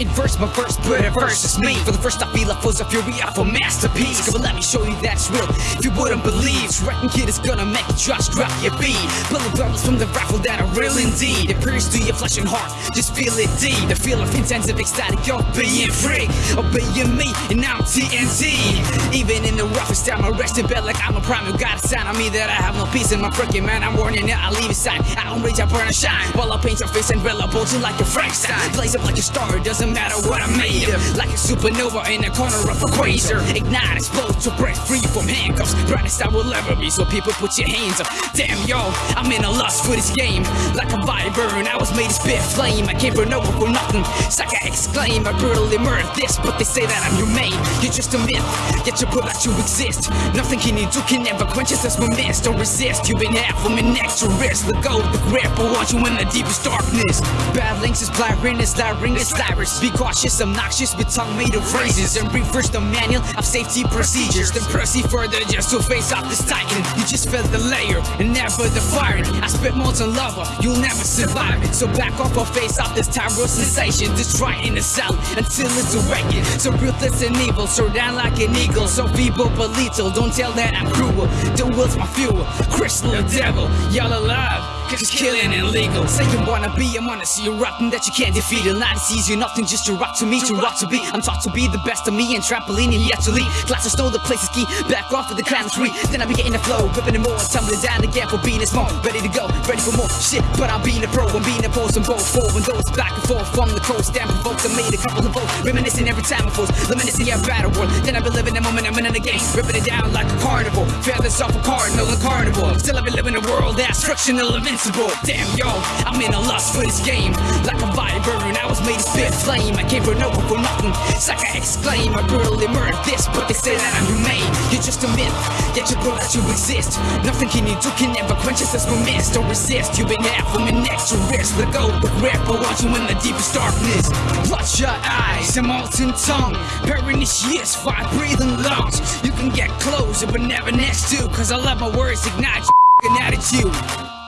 In verse, my a verse is me. For the first, I feel I full of fury of a masterpiece. Come on, let me show you that's real. If you wouldn't believe, wrecking kid is gonna make you just drop your beat. Pulling drums from the rifle that are real indeed. It pierces to your flesh and heart. Just feel it deep. The feel of intensive ecstatic of being free. Obeying oh, me, and I'm TNT. Even in the roughest time, I rest in bed like I'm a prime. You got a sign on me that I have no peace in my freaking man. I'm warning you, I leave it sign. I don't rage, I burn and shine. While I paint your face and reliable you like a Frankenstein. Blaze up like a star, it matter what I made of. Like a supernova in the corner of a quasar. Ignite, explode to break free from handcuffs. Brightest I will ever be, so people put your hands up. Damn, yo, I'm in a lust for this game. Like a viper, and I was made to spit flame. I for no one for nothing. Sucker exclaim, I brutally murder this, but they say that I'm main. You're just a myth, yet you put out you exist. Nothing can you do can never quench us as my mist. Don't resist, you've been half of me next to wrist. Let go of the grip, I want you in the deepest darkness. Bad links is blaring, is lyring, is Cyrus. Be cautious, obnoxious, with tongue made of phrases. And reverse the manual of safety procedures. Then proceed further just to face off this titan. You just felt the layer and never the firing. I spit molten lava, you'll never survive it. So back off or face off this tyro sensation. Destroy in the cell until it's awakened. So ruthless and evil, soar down like an eagle. So feeble but lethal, don't tell that I'm cruel. The will's my fuel, crystal devil. Y'all alive, cause killing illegal. Say you wanna be, I'm gonna see you rockin' that you can't defeat it. Not as easy, nothing just to rock to me, to rock to be. I'm taught to be the best of me and trampoline and yet to lead. Glasses stole the place to ski, back off of the clown tree. Then I be getting the flow, ripping it more, tumbling down again for being small. Ready to go, ready for more shit, but I'm being a pro, I'm being a pose and both four and those back and forth from the coast. Damn provoked, I made a couple of votes, reminiscing every time I force, reminiscing yeah, battle world. Then I be living the moment, I'm in the game, ripping it down like a carnival. Feathers off a cardinal and carnival. Still I be living a world that's frictional, invincible. Damn yo, I'm in a lust for this game, like a viper, and I was made to spit flame. I came for no one for nothing. Sucker exclaim, I brutally murdered this, but they say that I'm humane. You're just a myth, yet you grow that you exist. Nothing can you do can ever quench us as we miss. Don't resist, you've been half from an extra risk. Let go the grip, I want you in the deepest darkness. Bloodshot eyes, a molten tongue. Pernicious, fire breathing lungs. You can get closer, but never next to, cause I let my words ignite your attitude.